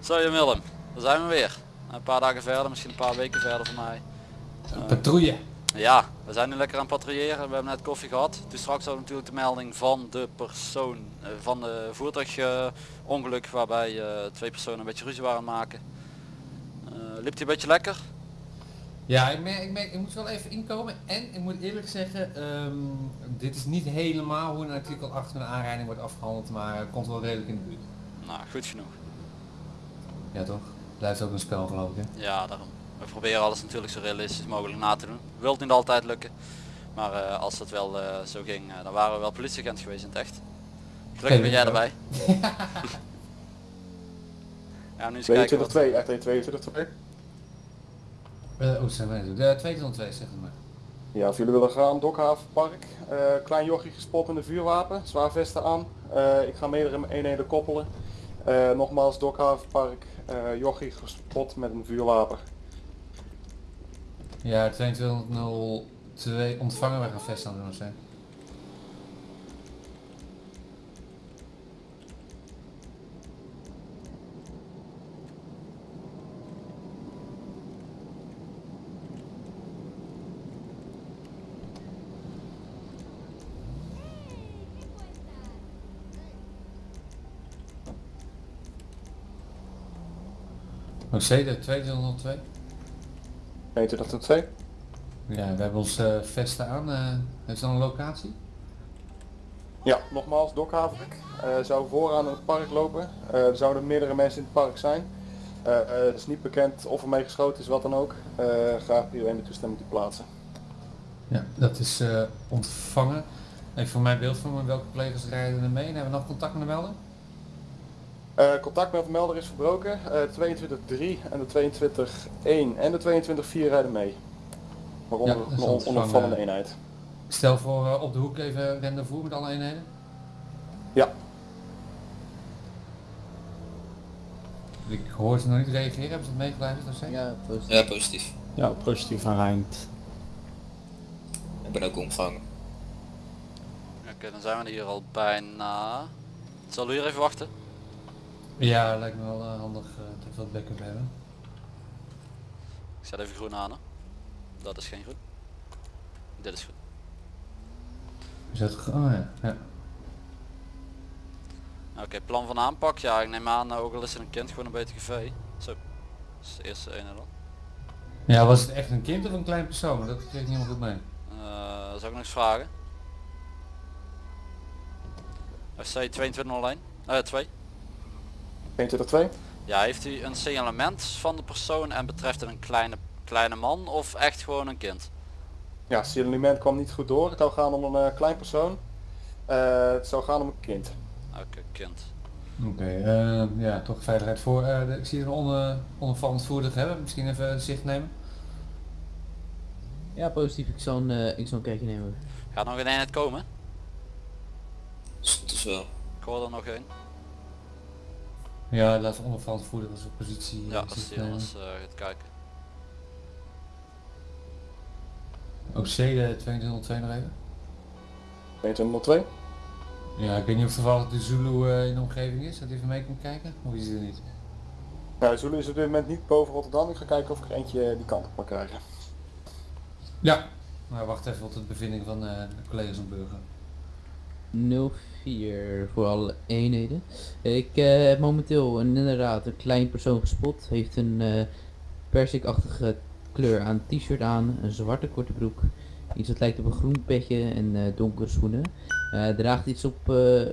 Zo Jan Willem, daar zijn we weer. Een paar dagen verder, misschien een paar weken verder voor mij. Patrouille. Ja, we zijn nu lekker aan het patrouilleren. We hebben net koffie gehad. Toen straks hadden we natuurlijk de melding van de persoon, eh, van de voertuigongeluk waarbij eh, twee personen een beetje ruzie waren aan het maken. Eh, liep die een beetje lekker? Ja, ik, merk, ik, merk, ik moet wel even inkomen en ik moet eerlijk zeggen, ehm, dit is niet helemaal hoe een artikel 8 van een aanrijding wordt afgehandeld, maar het komt wel redelijk in de buurt. Nou, goed genoeg. Ja toch? Blijft ook een spel geloof ik hè? Ja, daarom. We proberen alles natuurlijk zo realistisch mogelijk na te doen. Wilt niet altijd lukken. Maar eh, als het wel eh, zo ging, eh, dan waren we wel politieagent geweest in het echt. Gelukkig ben jij erbij. ja, nu eens kijken wat... 22-2, echt 22-2. Uh, oh, zijn wij? De 202 zeg het maar. Ja, als jullie willen gaan, Dokhavenpark. eh klein jochie gespot met een vuurwapen, zwaar vesten aan. Eh, ik ga meerdere eenheden koppelen. Nogmaals, Dokhavenpark, jochie gespot met een vuurwapen. Ja, 2202 ontvangen wij gaan vest aan doen zijn. OC, de 2202. 22-2. Ja, we hebben ons eh, vesten aan. eh heeft dat een locatie? Ja, nogmaals, Dokhavenpark. Eh zou vooraan in het park lopen. Er zouden meerdere mensen in het park zijn. Het is niet bekend of er mee geschoten is, wat dan ook. Graag iedereen de toestemming te plaatsen. Ja, dat is ontvangen. Even voor mijn beeld van welke collega's rijden er mee. En hebben we nog contact met de melder? Eh, contact met de melder is verbroken. Eh 22-3 en de 22-1 en de 22-4 rijden mee. Waaronder Ja, dat is een on- ontvangen. onopvallende eenheid. Stel voor eh, op de hoek even rendezvous met alle eenheden. Ja, Ik hoor ze nog niet reageren. Hebben ze het zo? Ja, positief. Ja, positief. Ja, positief aanrijdt. Ik ben ook ontvangen. Oké, dan zijn we hier al bijna. Zullen we hier even wachten? Ja, lijkt me wel eh, handig eh, dat we wat backup hebben. Ik zet even groen aan. Hè. Dat is geen groen. Dit is goed. Is dat... ge- Oh ja. ja. Oké, plan van aanpak. Ja, ik neem aan, eh, ook al is er een kind, gewoon een BTGV. Zo. Dat is de eerste ene dan. Ja, was het echt een kind of een klein persoon? Dat kreeg ik niet helemaal goed mee. Eh zou ik nog eens vragen? FC 2201? Eh 2. 22-2. Ja, heeft u een signalement van de persoon en betreft het een kleine, kleine man of echt gewoon een kind? Ja, signalement kwam niet goed door. Het zou gaan om een eh, klein persoon. Eh, het zou gaan om een kind. Oké, kind. Oké, eh, ja, toch veiligheid voor. Eh, de- ik zie een on, onopvallend voertuig hebben. Misschien even zicht nemen. Ja, positief. Ik zal een, eh, ik zal een kijkje nemen. Gaat nog een eenheid komen? Dus wel. Ik hoor er nog één. Ja, laat onopvallend voertuig als op positie. eh, Ja, als nemen. anders eh, gaat kijken. OC de 2202 nog even. 22-02. Ja, ik weet niet of toevallig de Zulu eh, in de omgeving is. Dat hij even mee komt kijken. Of is hij er niet? Nou, Zulu is op dit moment niet boven Rotterdam. Ik ga kijken of ik er eentje die kant op kan krijgen. Ja. Maar wacht even op de bevinding van eh, de collega's en burger. 04 voor alle eenheden. Ik eh, heb momenteel een, inderdaad een klein persoon gespot. Heeft een eh persikachtige kleur aan t-shirt aan, een zwarte korte broek, iets wat lijkt op een groen petje en eh, donkere schoenen. Draagt iets op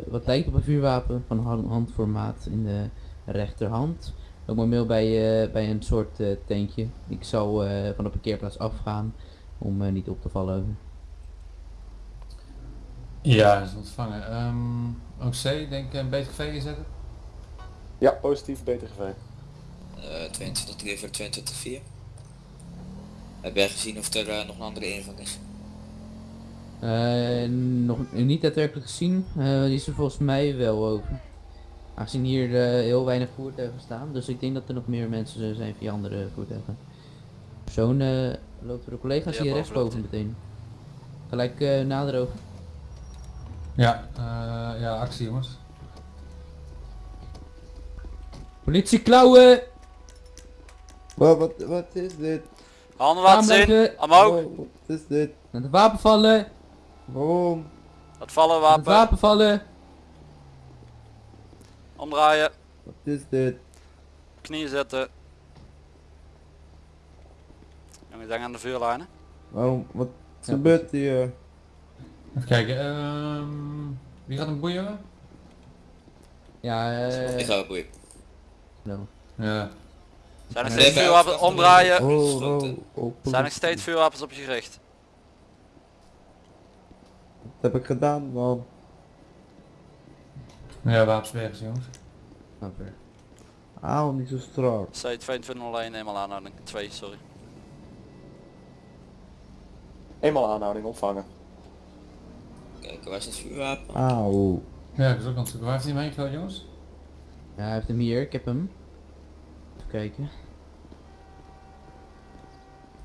wat lijkt op een vuurwapen van han- handformaat in de rechterhand. Ook momenteel bij, bij een soort tentje. Ik zal van de parkeerplaats afgaan om niet op te vallen. Ja, is ontvangen. Ehm OC, denk ik een BTGV inzetten? Ja, positief BTGV. eh 22 3 voor 22 4. Heb jij gezien of er eh, nog een andere inval is? Eh, nog niet daadwerkelijk gezien. Eh, die is er volgens mij wel over. Aangezien hier heel weinig voertuigen staan. Dus ik denk dat er nog meer mensen zijn via andere voertuigen. Eh, loopt er een collega Ja, loopt rechtsboven meteen. Gelijk eh nader over. Ja, eh, ja, actie jongens. Politie klauwen! Wat, wat, wat is dit? Handen laten zien. Omhoog. Wat is dit? Naar de wapen vallen! Waarom? Het vallen Naar het wapen. wapen vallen! Omdraaien. Wat is dit? Knieën zetten. Jongens, denk aan de vuurlijnen. Waarom? Wat Ja, gebeurt hier? Even kijken, ehm, wie gaat een boeien? Ja, eh... Ik ga wel boeien. nou. Ja. Zijn er steeds nee, vuurwapens? Omdraaien. Oh, oh, oh, Zijn er steeds vuurwapens op je gericht? Wat heb ik gedaan man? Ja, wapens weg jongens. Oké. Auw, niet zo strak. C2201 eenmaal aanhouding. 2, sorry. Eenmaal aanhouding ontvangen. Kijk, waar is het vuurwapen? Auw. Ja, ik is ook aan het zoeken. Waar heeft hij hem heen jongens? Ja, hij heeft hem hier, ik heb hem. Even kijken.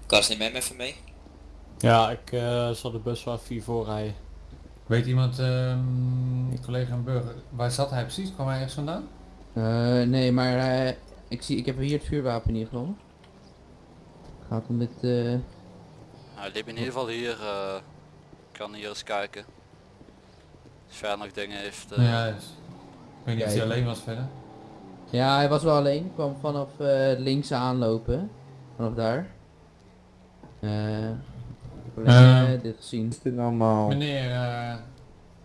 Kas, neem hem even mee. Ja, ik eh, zal de bus wel vier voor rijden. Weet iemand, ehm collega en burger, waar zat hij precies? Kwam hij ergens vandaan? Eh, nee, maar eh, ik, zie, ik heb hier het vuurwapen ieder geval. Gaat om dit... eh Nou, hij liep in ieder geval hier. eh, ik kan hier eens kijken. Verder nog dingen heeft. eh, Ja, dus. Ik weet niet of hij alleen was verder. Ja, hij was wel alleen. Ik kwam vanaf eh, links aanlopen. Vanaf daar. Eh, ik heb alleen Eh. eh, dit gezien. Dit allemaal? Meneer, eh,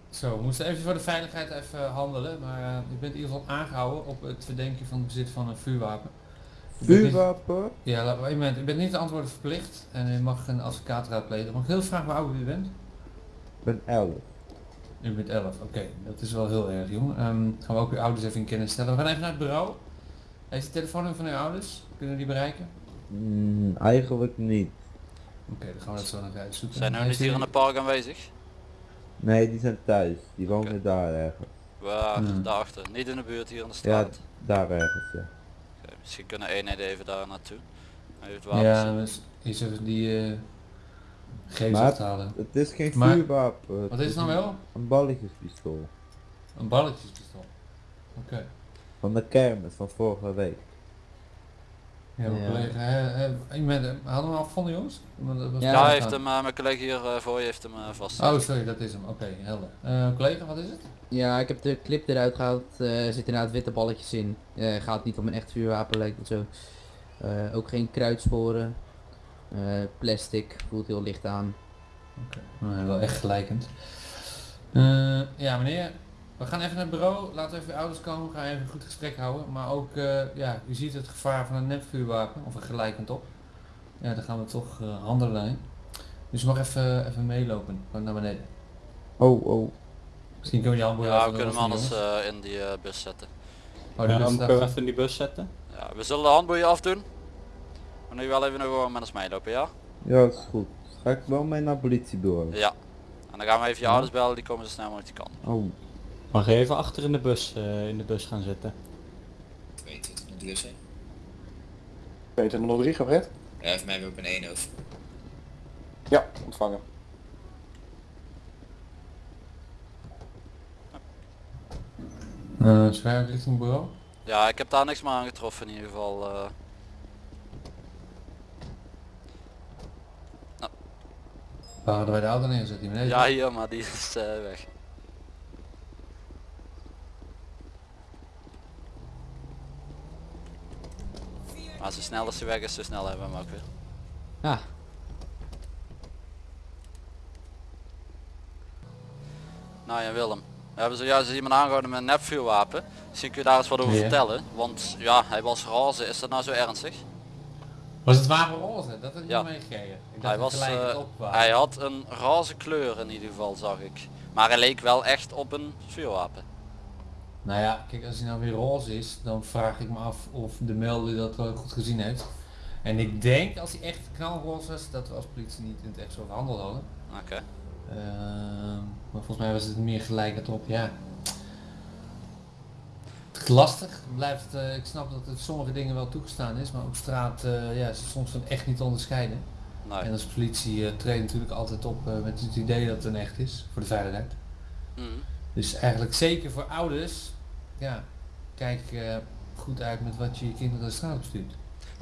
zo, we moesten even voor de veiligheid even handelen, maar u bent in ieder geval aangehouden op het verdenken van het bezit van een vuurwapen. Vuurwapen? Ja, laat maar één moment. U bent niet te antwoorden verplicht en u mag een advocaat raadplegen. Mag ik heel vragen hoe oud u bent? Ik ben 11. U bent 11, oké. Dat is wel heel erg jong. Ehm, gaan we ook uw ouders even in kennis stellen. We gaan even naar het bureau. Heeft de telefoonnummer van uw ouders? Kunnen we die bereiken? Mm, eigenlijk niet. Oké, dan gaan we dat zo nog uitzoeken. Zijn we niet hier in het park aanwezig? Nee, die zijn thuis. Die wonen daar ergens. Waar? Hmm. Daarachter. Niet in de buurt hier in de Ja, straat. daar ergens, ja. Oké, misschien kunnen eenheden even daar naartoe. Hij heeft Ja, wapens. dus is even die eh Maar- aftalen. Het is geen Maar- vuurwapen. Wat is het nou wel? Een balletjespistool. Een balletjespistool. Oké. Van de kermis van vorige week. Ja, mijn Ja. collega, iemand, eh, hadden we hem afgevonden jongens? Dat was Ja, hij heeft hem, eh, mijn collega hier eh, voor je heeft hem vast. Oh sorry, dat is hem. Oké, helder. Eh, collega, wat is het? Ja, ik heb de clip eruit gehaald. eh, Er zitten inderdaad witte balletjes in. Eh gaat niet om een echt vuurwapen lijkt het zo. Eh, ook geen kruidsporen. Eh, plastic, voelt heel licht aan. Oké, nou, wel echt gelijkend. Eh, ja meneer, we gaan even naar het bureau. Laten we even uw ouders komen. We gaan even een goed gesprek houden. Maar ook, eh, ja, u ziet het gevaar van een nepvuurwapen. Of er gelijkend op. Ja, dan gaan we toch eh, handelen. hè. Dus u mag even, even meelopen. Naar beneden. Oh, oh. Misschien kunnen we die handboeien Ja, we kunnen hem anders in die bus zetten. Oh, die Ja, bus dan kunnen we even in die bus zetten. Ja, we zullen de handboeien afdoen. Maar nu wel even nog gewoon met ons meelopen, ja? Ja, dat is goed. Ga ik wel mee naar het politiebureau? Ja. En dan gaan we even je ouders bellen, die komen zo snel mogelijk die kant. Oh, Mag je even achter in de bus, eh, in de bus gaan zitten? Weet het, moet dus zijn. 2203 Fred? Ja, heeft mij weer op een 1 over. Ja, ontvangen. Eh, zwaar richting bureau. Ja, ik heb daar niks meer aan getroffen in ieder geval. eh. Waar hadden wij de auto neergezet? Die beneden? ja, hier, maar die is eh, weg. Maar zo snel als hij weg is, zo snel hebben we hem ook weer. Ah, Nou ja, Willem. We hebben zojuist iemand aangehouden met een nepvuurwapen. Misschien kun je daar eens wat over Ja. vertellen. Want ja, hij was razen. Is dat nou zo ernstig? Was het wapen roze? Dat had ik Ja. niet meegekregen. Hij, was, eh, was. hij had een raze kleur in ieder geval, zag ik. Maar hij leek wel echt op een vuurwapen. Nou ja, kijk, als hij nou weer roze is, dan vraag ik me af of de melder dat wel goed gezien heeft. En ik denk, als hij echt knalroze was, dat we als politie niet in het echt zo verhandeld hadden. Oké. Ehm, maar volgens mij was het meer gelijk op, ja. Lastig, blijft, eh, ik snap dat het sommige dingen wel toegestaan is, maar op straat eh, ja, is het soms van echt niet te onderscheiden. Nee. En als politie eh treedt natuurlijk altijd op met het idee dat het een echt is, voor de veiligheid. Mhm. Dus eigenlijk zeker voor ouders, ja, kijk goed uit met wat je je kinderen de straat op stuurt.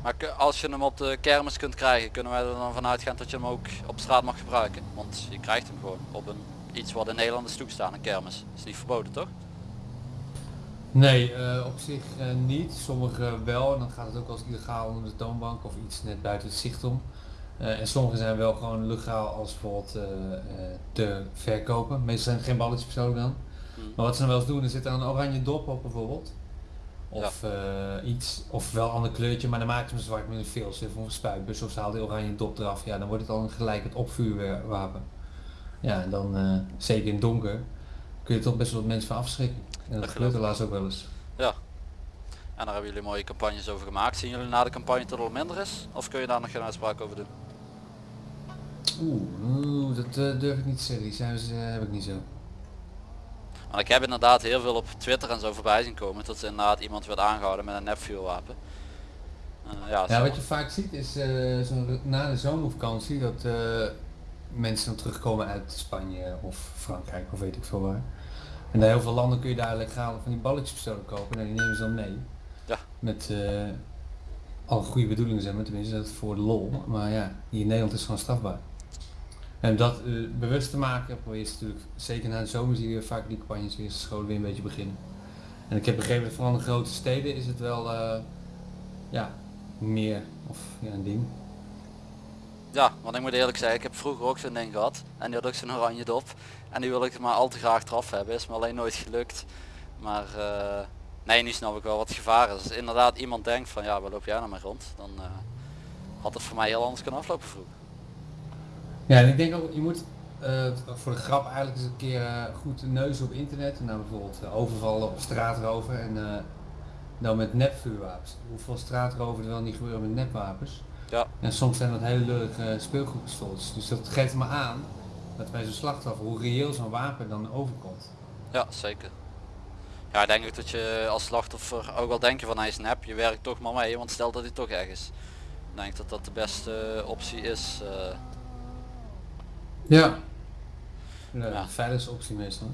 Maar als je hem op de kermis kunt krijgen, kunnen wij er dan vanuit gaan dat je hem ook op straat mag gebruiken? Want je krijgt hem gewoon op een iets wat in Nederland is toegestaan, een kermis. Is niet verboden toch? Nee, eh, op zich eh, niet. Sommige wel. En dan gaat het ook als illegaal onder de toonbank of iets net buiten het zicht om. Eh, en sommige zijn wel gewoon legaal als bijvoorbeeld te verkopen. Meestal zijn het geen balletjes persoonlijk dan. Hmm. Maar wat ze dan wel eens doen, er zit er een oranje dop op bijvoorbeeld. Of iets, of wel een ander kleurtje, maar dan maken ze hem zwart met een filter of een spuitbus of ze halen die oranje dop eraf. Ja, dan wordt het al een gelijk het opvuurwapen. Ja, en dan zeker in het donker kun je toch best wel wat mensen van afschrikken. En dat Dat gebeurt helaas ook wel eens. En daar hebben jullie mooie campagnes over gemaakt. Zien jullie na de campagne dat het al minder is? Of kun je daar nog geen uitspraak over doen? Oeh, oeh, dat eh, durf ik niet te zeggen. Die cijfers eh, heb ik niet zo. Want ik heb inderdaad heel veel op Twitter en zo voorbij zien komen dat er inderdaad iemand werd aangehouden met een nepvuurwapen. Eh, ja, Ja, wat je vaak ziet is eh, zo na de zomervakantie dat mensen dan terugkomen uit Spanje of Frankrijk of weet ik veel waar. En in heel veel landen kun je daar legaal van die balletjespistolen kopen en die nemen ze dan mee. Ja. Met eh alle goede bedoelingen zijn, maar tenminste dat voor de lol. Maar ja, hier in Nederland is het gewoon strafbaar. En dat eh, bewust te maken, probeer je natuurlijk, zeker na de zomer zie je vaak die campagnes weer scholen weer een beetje beginnen. En ik heb begrepen dat vooral in de grote steden is het wel eh, ja, meer of ja, een ding. Ja, want ik moet eerlijk zeggen, ik heb vroeger ook zo'n ding gehad. En die had ook zo'n oranje dop. En die wil ik maar al te graag eraf hebben. Is me alleen nooit gelukt. Maar eh, nee, nu snap ik wel wat gevaar is. Als inderdaad iemand denkt van ja, waar loop jij nou mee rond? Dan eh, had het voor mij heel anders kunnen aflopen vroeger. Ja, en ik denk ook, je moet eh, voor de grap eigenlijk eens een keer goed neus op internet. Nou bijvoorbeeld eh, overvallen op straatrover en dan met nepvuurwapens. Hoeveel straatrover er wel niet gebeuren met nepwapens. Ja. En soms zijn dat hele lullige speelgoedpistooltjes. Dus dat geeft me aan dat bij zo'n slachtoffer hoe reëel zo'n wapen dan overkomt. Ja, zeker. Ja, ik denk ook dat je als slachtoffer ook al denk je van hij is nep, je werkt toch maar mee, want stel dat hij toch erg is. Ik denk dat dat de beste optie is. eh. Ja. Ja, Ja. veiligste optie meestal.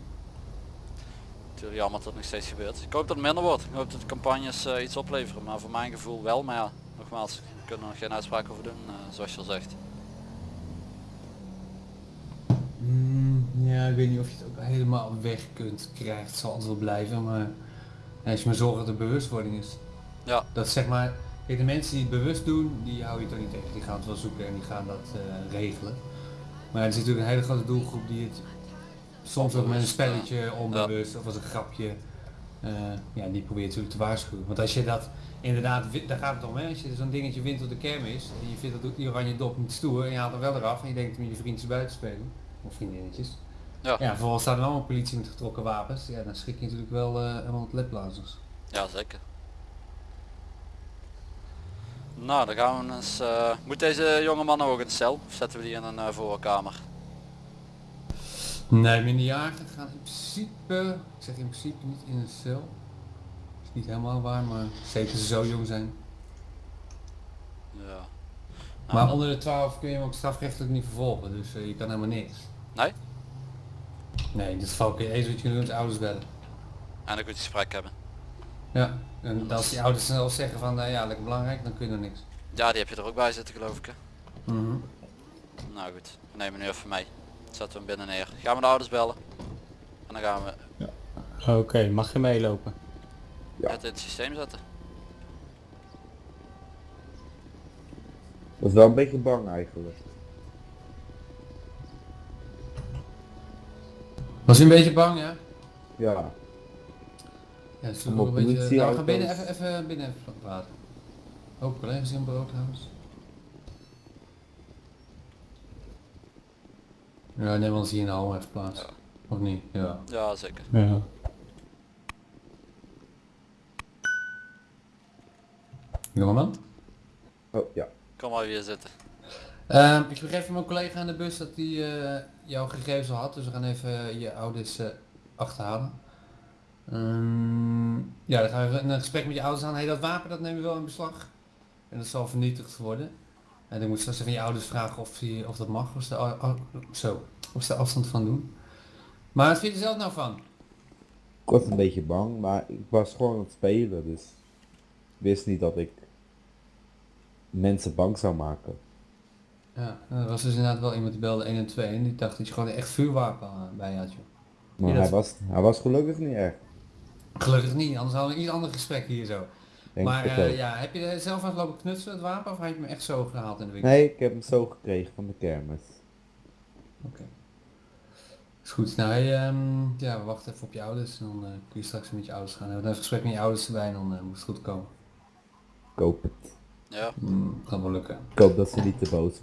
Natuurlijk jammer dat het nog steeds gebeurt. Ik hoop dat het minder wordt. Ik hoop dat de campagnes eh, iets opleveren, maar voor mijn gevoel wel. Maar ja, nogmaals, kunnen er nog geen uitspraak over doen, eh, zoals je al zegt. Mm, ja, ik weet niet of je het ook helemaal weg kunt krijgen. Het zal altijd wel blijven, maar ja, als je maar zorgt dat er bewustwording is. Ja. Dat zeg maar, kijk, de mensen die het bewust doen, die hou je toch niet tegen. Die gaan het wel zoeken en die gaan dat eh, regelen. Maar er zit natuurlijk een hele grote doelgroep die het soms ook met een spelletje onbewust of als een grapje, eh, ja, die probeert natuurlijk te waarschuwen. Want als je dat inderdaad, daar gaat het om, hè? als je zo'n dingetje wint op de kermis en je vindt dat die oranje dop niet stoer en je haalt hem wel eraf en je denkt met je vriendjes buiten spelen, of vriendinnetjes. Ja. Ja, vervolgens staat er allemaal politie met getrokken wapens. Ja, dan schrik je natuurlijk wel eh helemaal het lepblazers. Ja, zeker. Nou, dan gaan we eens... eh, moet deze jonge man ook in de cel? Of zetten we die in een eh, voorkamer? Nee, minderjarigen gaan in principe, ik zeg in principe niet in een cel. Is niet helemaal waar, maar zeker ze zo jong zijn. Ja. Nou, Maar dan- onder de 12 kun je hem ook strafrechtelijk niet vervolgen, dus eh, je kan helemaal niks. Nee? Nee, in dit geval kun je eens wat je is ouders bellen. En een goed gesprek hebben. Ja, en als die ouders snel zeggen van eh, ja, lekker belangrijk, dan kun je er niks. Ja, die heb je er ook bij zitten geloof ik. Hè? Mhm. Nou goed, we nemen nu even mee. Zetten we hem binnen neer. Gaan we de ouders bellen. En dan gaan we Oké, mag je meelopen? Ja. het in het systeem zetten. Dat is wel een beetje bang eigenlijk. Was je een beetje bang, ja? Ja. Ja, het is een beetje... Nou, we gaan binnen even, even binnen even praten. Ook collega's in bureau Ja, neem ons hier in de hal even plaats. Ja. Of niet? Ja. Ja, zeker. Ja. Jongeman? Oh ja. Kom maar weer zitten. Ehm, ik begreep van mijn collega aan de bus dat hij eh, jouw gegevens al had, dus we gaan even je ouders eh, achterhalen. Ehm, ja, dan gaan we even een gesprek met je ouders aan. Hey, dat wapen dat nemen we wel in beslag. En dat zal vernietigd worden. En dan moet je straks even je ouders vragen of, die, of dat mag, of ze, zo, of ze afstand van doen. Maar wat vind je er zelf nou van? Ik was een beetje bang, maar ik was gewoon aan het spelen, dus ik wist niet dat ik mensen bang zou maken. Ja, er was dus inderdaad wel iemand die belde 1 en 2 en die dacht dat je gewoon echt vuurwapen eh, bij had joh. Maar hij, dat- was, hij was gelukkig niet echt. Gelukkig niet, anders hadden we een iets ander gesprek hier zo. Denk maar eh, ja, heb je zelf aan het lopen knutselen het wapen of heb je hem echt zo gehaald in de winkel? Nee, ik heb hem zo gekregen van de kermis. Oké. Is goed, nou hey, ehm, ja, we wachten even op je ouders en dan eh, kun je straks met je ouders gaan. Dan hebben we even een gesprek met je ouders erbij en dan eh, moet het goed komen. Ik hoop het. Ja, Mm, kan wel lukken. Ik hoop dat ze niet te boos